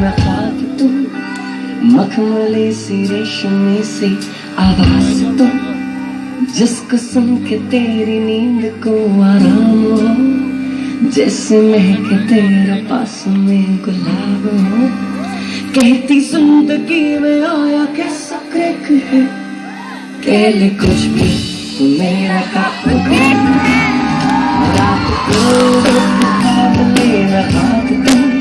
ले मैं ख्वाब तू मखमली से रेशमी से आवाज़ तू जिसको सुन के तेरी नींद को आराम हो जैसे महके तेरा पास में गुलाब हो कहती ज़िंदगी में आया कैसा क्रैक है कह ले कुछ भी तू मेरा काप रात को हाथ तू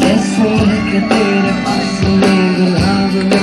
Just so I could be está isolated lover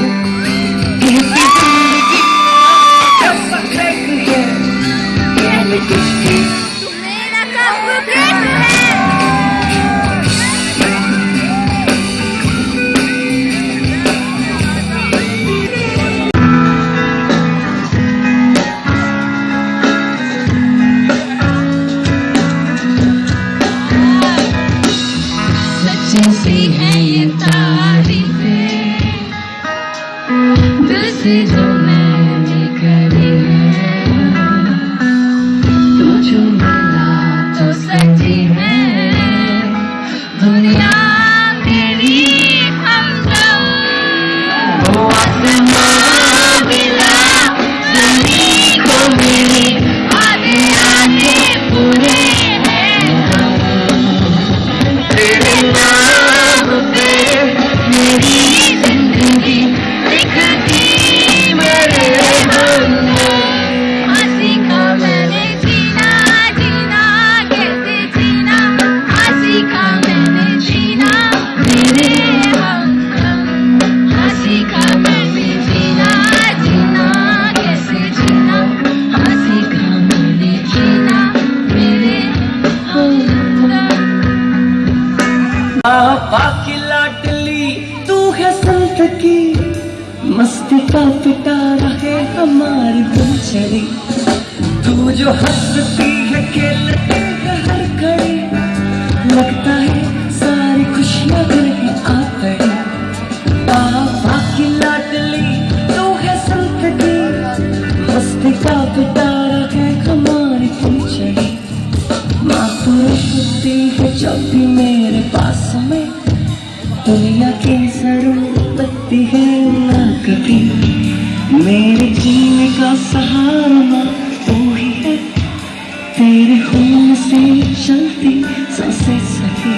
तेरे खून से चलती साँसें सखी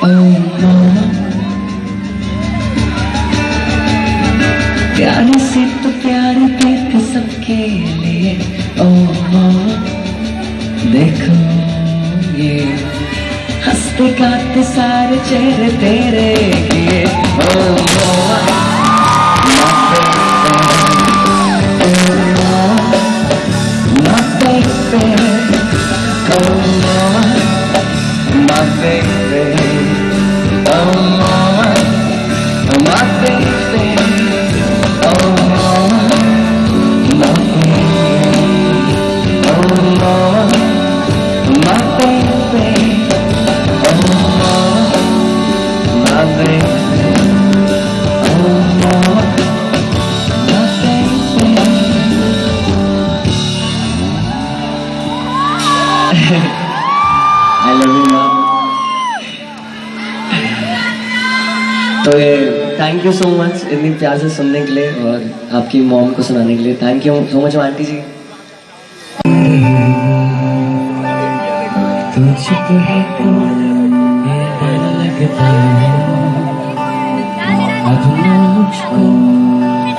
oh, प्यार से तो प्यार देख सबके लिए। oh, ओ देखो ये। हँसते काटते सारे चेहरे तेरे किए ओ, ओ, आई लव यू मॉम तो ये थैंक यू सो मच इतनी प्यार से सुनने के लिए और आपकी मॉम को सुनाने के लिए. Thank you so much aunty ji. तो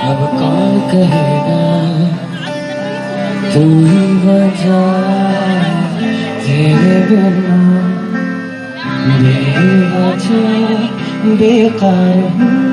अब कौन कहेगा? तू ही बचा तेरे बिना। बेवजह बेकार हूँ।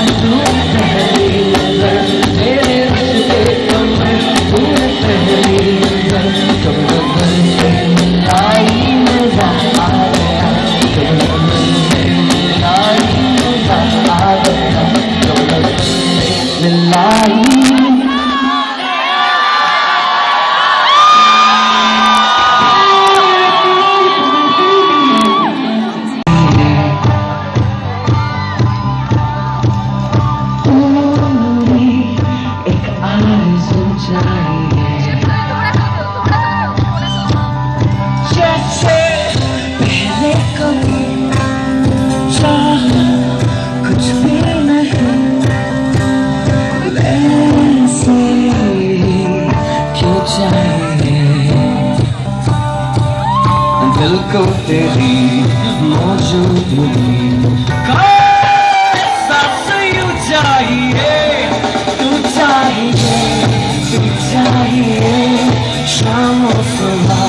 को तेरी मौजूदगी चाहिए तू चाहिए तू चाहिए शाम सुबह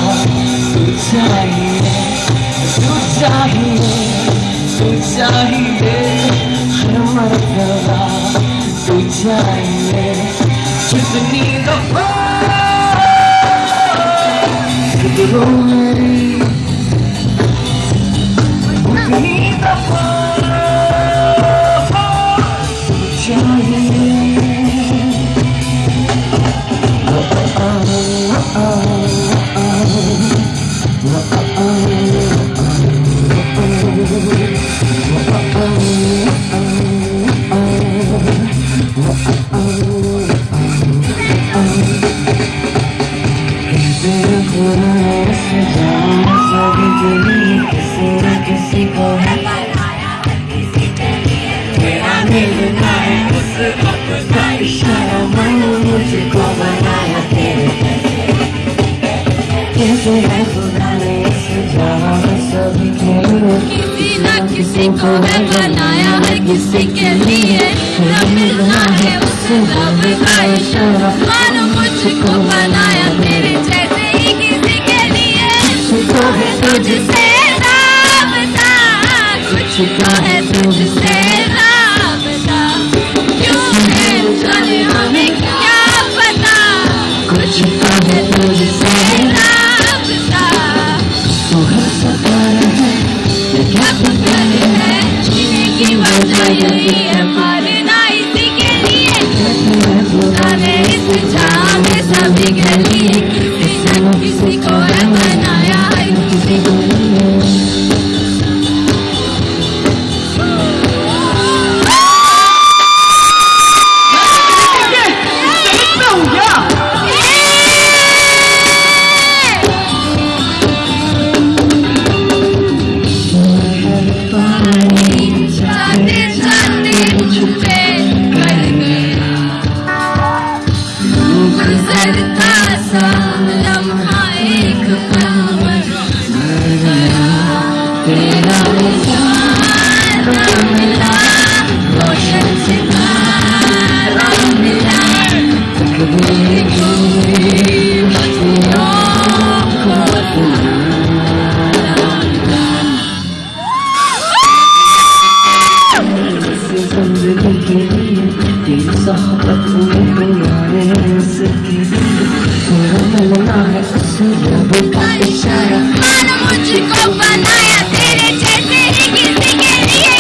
तू चाहिए तू चाहिए तू चाहिए हर मरतबा तू चाहिए जितनी दफा मेरी linda flor de Oh, जिसके लिए मिलना है उसको मानो मुझको बना You. मुझको बनाया तेरे जैसे ही किसी के लिए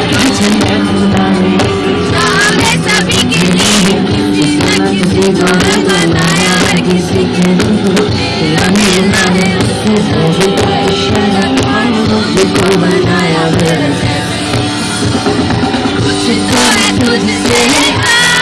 हमने सभी के लिए किसी न किसी को बनाया हर किसी के मुझको बनाया तुझसे है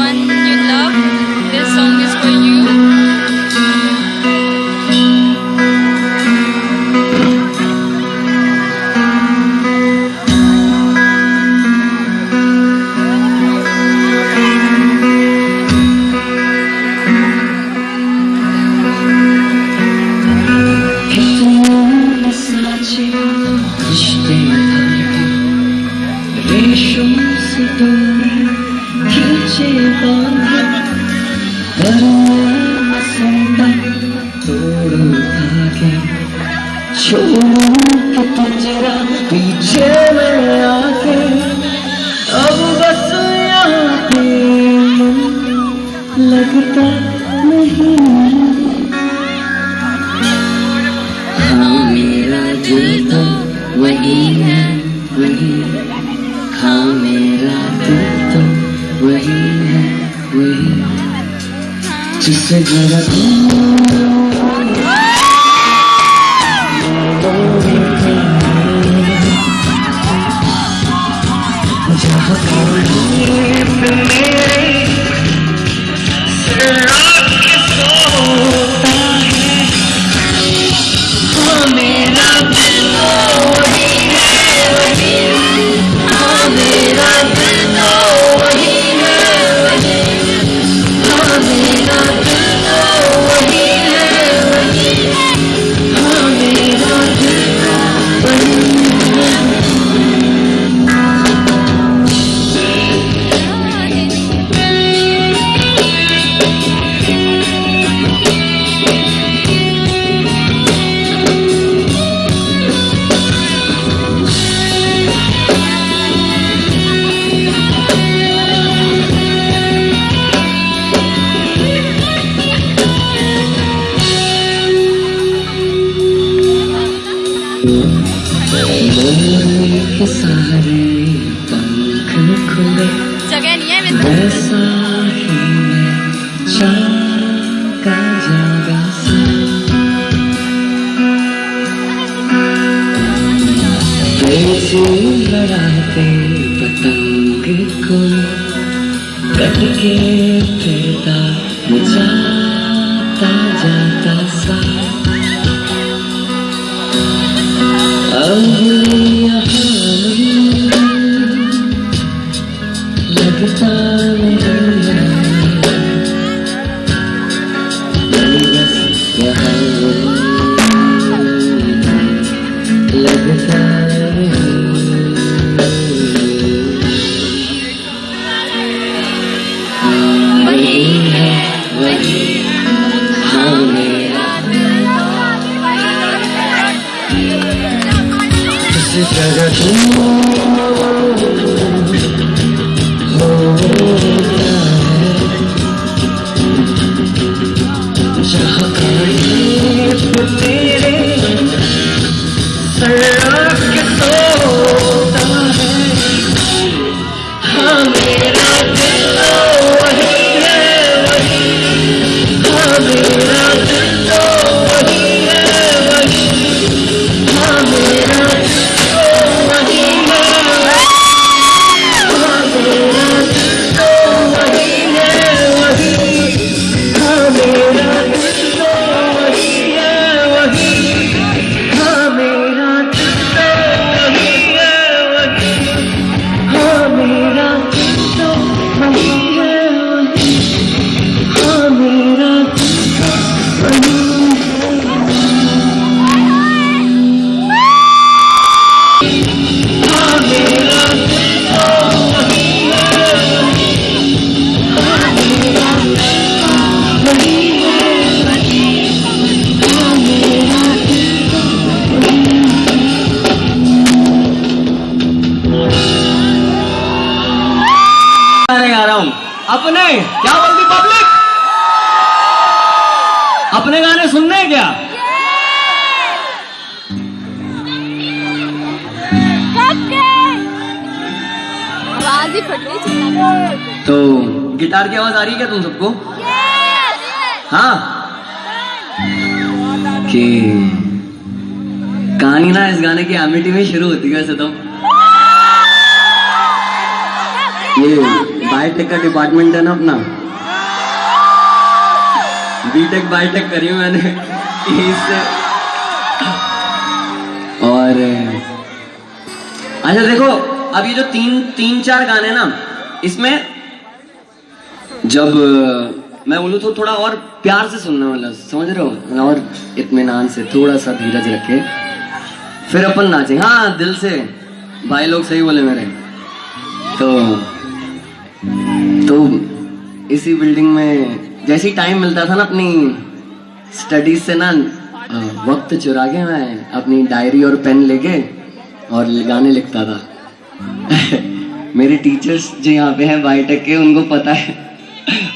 someone you love. te segura tudo Surat hati petang giku Tak pikir किसी जगह आ रही क्या तुम सबको? हाँ। कि कहानी ना इस गाने की एमिटी में शुरू होती है वैसे तो। ये बायोटेक का डिपार्टमेंट है ना अपना। बीटेक बायोटेक करी हूँ मैंने। इससे और अच्छा देखो अब ये जो तीन तीन चार गाने ना इसमें जब मैं बोलूँ तो थोड़ा और प्यार से सुनने वाला, समझ रहे हो? और इत्मीनान से थोड़ा सा धीरज रखे। फिर अपन नाचे। हाँ दिल से। भाई लोग सही बोले मेरे। तो तो इसी बिल्डिंग में जैसे ही टाइम मिलता था ना अपनी स्टडीज़ से ना वक्त चुरा के मैं अपनी डायरी और पेन लेके और गाने लिखता था। मेरे टीचर्स जो यहाँ पे हैं बायोटेक के, उनको पता है।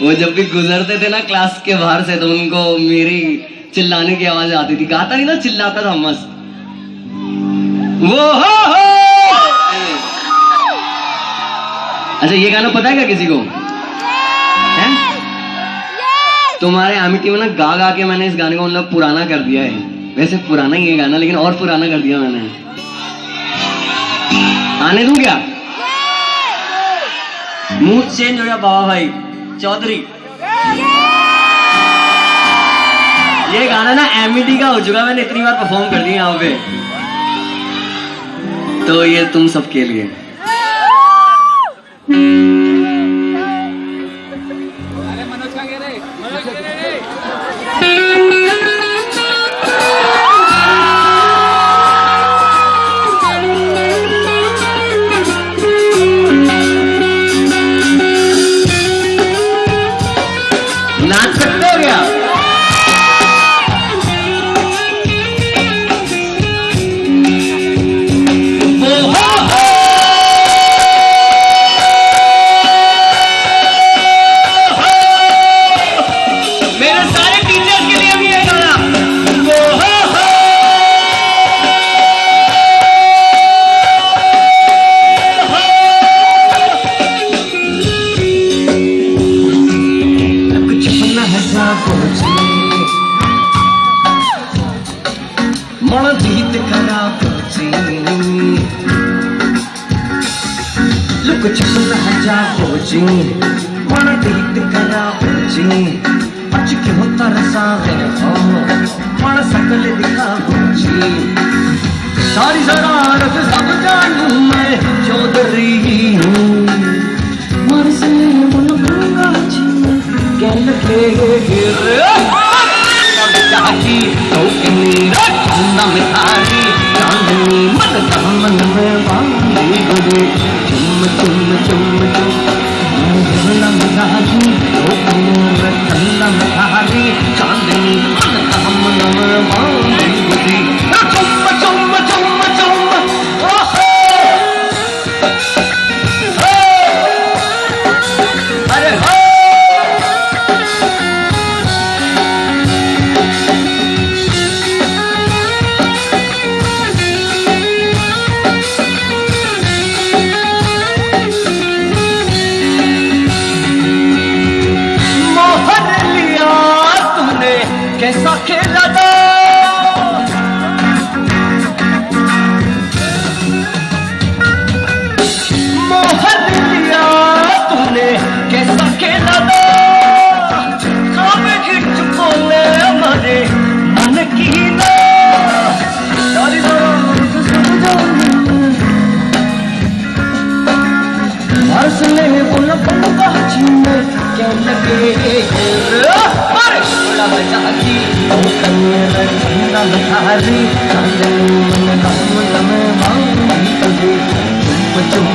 वो जब भी गुजरते थे ना क्लास के बाहर से तो उनको मेरी चिल्लाने की आवाज़ आती थी। गाता नहीं ना चिल्लाता था मस्त। वो हो हो! अच्छा ये गाना पता है क्या किसी को? है? तुम्हारे अमिटी में ना गा गा के मैंने इस गाने को मतलब पुराना कर दिया है। वैसे पुराना ही है गाना लेकिन और पुराना कर दिया मैंने। आने दूँ क्या? मूड चेंज हो गया बाबा भाई। चौधरी। ये गाना ना एमईडी का हो चुका मैंने इतनी बार परफॉर्म कर दिया यहाँ पे। तो ये तुम सबके लिए।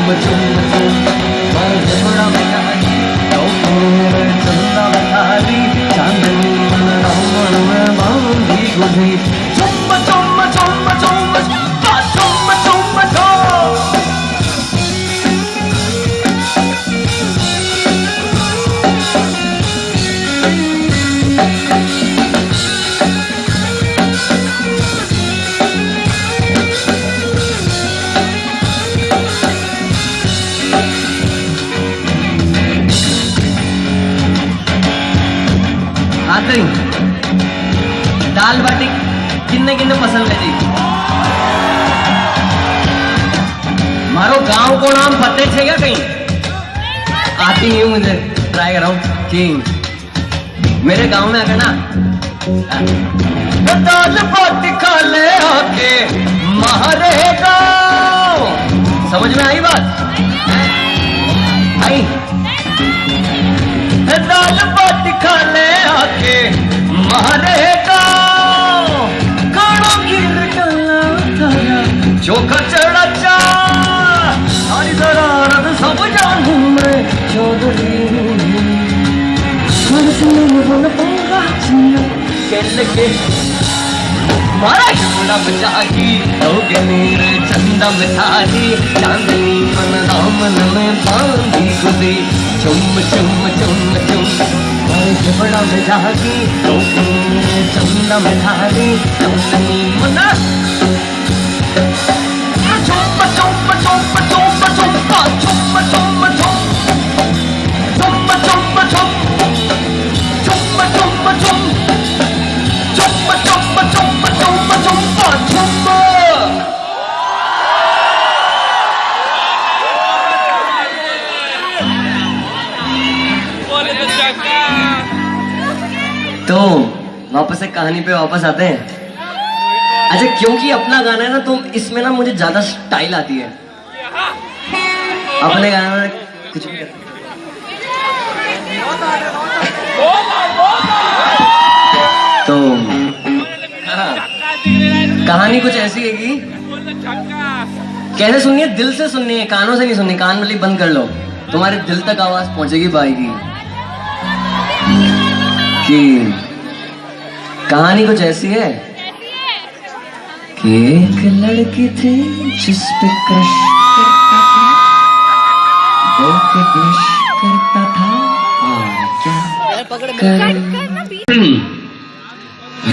चुम चुम आई बात आई दाल बाटी खाने आके मारे गाँव खाना खीर डाला चोखा चढ़ा चा सारी शरारत सब जानू चौधरी बड़ा बचाही अवगनीर चंदा मिठाही चांदनी मन दामन में बांधी गुदी चुम चुम चुम चुम बड़ा मिठाही अवगनीर चंदा मिठाही चांदनी मन चुम चुम चुम चुम चुम चुम चुम तो वापस एक कहानी पे वापस आते हैं। अच्छा क्योंकि अपना गाना है ना तो इसमें ना मुझे ज़्यादा स्टाइल आती है। अपने गाना में कुछ भी तो कहानी कुछ ऐसी है कि कैसे सुननी है दिल से सुननी है कानों से नहीं सुननी कान वाली बंद कर लो। तुम्हारे दिल तक आवाज़ पहुंचेगी पाएगी कि कहानी कुछ ऐसी है? कि एक लड़की थी जिस पे क्रश करता था वो के ब्लश करता था, और क्या कर?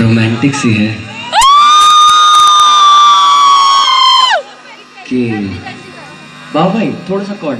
रोमांटिक सी है। कि बाबा भाई, थोड़ा सा कॉर्ड